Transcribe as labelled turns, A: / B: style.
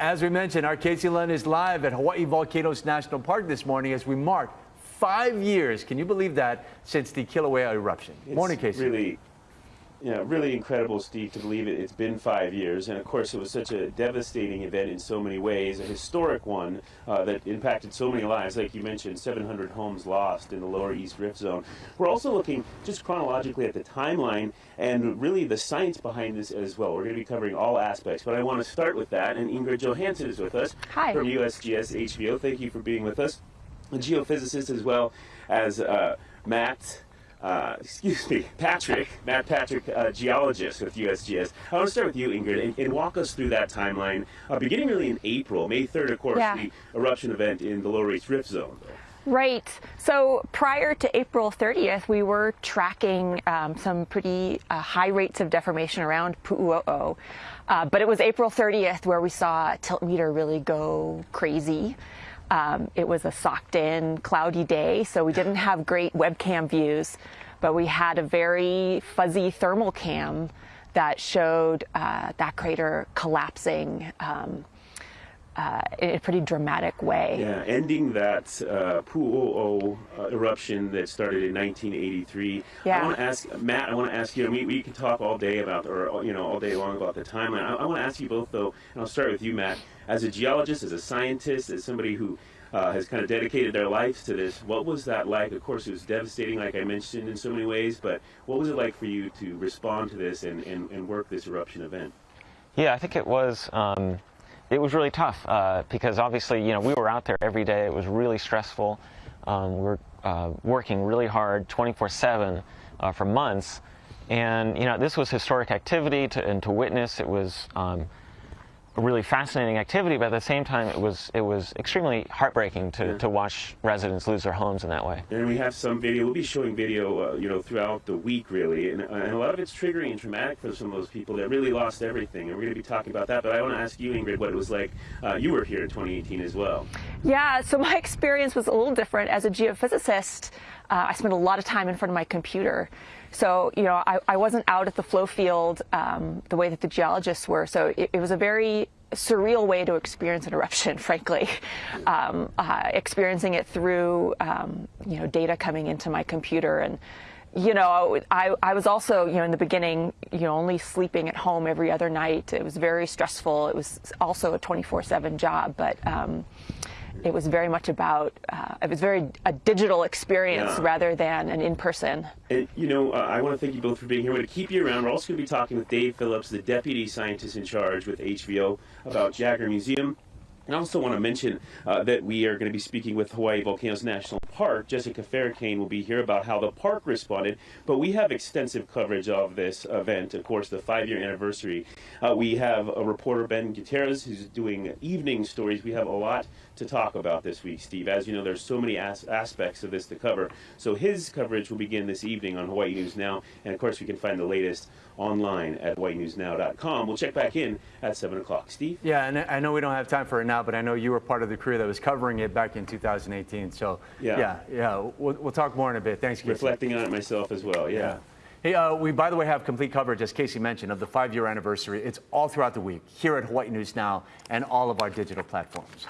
A: As we mentioned, our Casey Lund is live at Hawaii Volcanoes National Park this morning as we mark five years. Can you believe that since the Kilauea eruption?
B: It's
A: morning, Casey.
B: Really, you know, really incredible, Steve, to believe it. It's been five years, and of course, it was such a devastating event in so many ways, a historic one uh, that impacted so many lives. Like you mentioned, 700 homes lost in the lower East Rift Zone. We're also looking just chronologically at the timeline and really the science behind this as well. We're going to be covering all aspects, but I want to start with that. And Ingrid Johanson is with us
C: Hi.
B: from USGS HVO. Thank you for being with us. A geophysicist as well as uh, Matt uh, excuse me, Patrick, Matt Patrick, uh, geologist with USGS. I want to start with you, Ingrid, and, and walk us through that timeline, uh, beginning really in April, May 3rd, of course,
C: Yeah.
B: the eruption event in the Lower East Rift Zone.
C: Right. So prior to April 30th, we were tracking um, some pretty uh, high rates of deformation around Pu'uo'o. Uh, but it was April 30th where we saw tilt meter really go crazy. Um, it was a socked in, cloudy day, so we didn't have great webcam views, but we had a very fuzzy thermal cam that showed uh, that crater collapsing. Um, uh, in a pretty dramatic way.
B: Yeah, ending that uh, Pu'u'o uh, eruption that started in 1983.
C: Yeah.
B: I want to ask Matt. I want to ask you. We, we can talk all day about, or you know, all day long about the timeline. I, I want to ask you both though, and I'll start with you, Matt. As a geologist, as a scientist, as somebody who uh, has kind of dedicated their lives to this. What was that like? Of course, it was devastating, like I mentioned, in so many ways. But what was it like for you to respond to this and, and, and work this eruption event?
D: Yeah, I think it was. Um, it was really tough uh, because obviously, you know, we were out there every day. It was really stressful. Um, we were uh, working really hard, 24/7, uh, for months, and you know, this was historic activity to, and to witness. It was. Um, really fascinating activity, but at the same time, it was it was extremely heartbreaking to,
B: Yeah.
D: to watch residents lose their homes in that way.
B: And we have some video. We'll be showing video, uh, you know, throughout the week, really, and, uh, and a lot of it's triggering and traumatic for some of those people that really lost everything. And we're going to be talking about that. But I want to ask you, Ingrid, what it was like. Uh, you were here in 2018 as well.
C: Yeah, so my experience was a little different. As a geophysicist, uh, I spent a lot of time in front of my computer. So, you know, I, I wasn't out at the flow field um, the way that the geologists were. So it, it was a very surreal way to experience an eruption, frankly. Um, uh, experiencing it through, um, you know, data coming into my computer and you know, I, I was also, you know, in the beginning, you know, only sleeping at home every other night. It was very stressful. It was also a 24/7 job, but um, it was very much about. Uh, it was very a digital experience
B: Yeah.
C: rather than an in-person.
B: And, you know, uh, I want to thank you both for being here. We're going to keep you around. We're also going to be talking with Dave Phillips, the deputy scientist in charge with HVO, about Jaggar Museum. And I also want to mention uh, that we are going to be speaking with Hawaii Volcanoes National Park. Jessica Ferracane will be here about how the park responded. But we have extensive coverage of this event, of course, the five year anniversary. Uh, we have a reporter, Ben Gutierrez, who's doing evening stories. We have a lot to talk about this week, Steve. As you know, there's so many as- aspects of this to cover. So his coverage will begin this evening on Hawaii News Now. And of course, we can find the latest online at hawaiinewsnow.com. We'll check back in at 7 o'clock. Steve?
A: Yeah, and I know we don't have time for it now, but I know you were part of the crew that was covering it back in 2018. So,
B: Yeah.
A: yeah, yeah, we'll, we'll talk more in a bit. Thanks, Casey.
B: Reflecting on it myself as well, yeah.
A: Yeah. Hey, uh, we, by the way, have complete coverage, as Casey mentioned, of the five-year anniversary. It's all throughout the week here at Hawaii News Now and all of our digital platforms.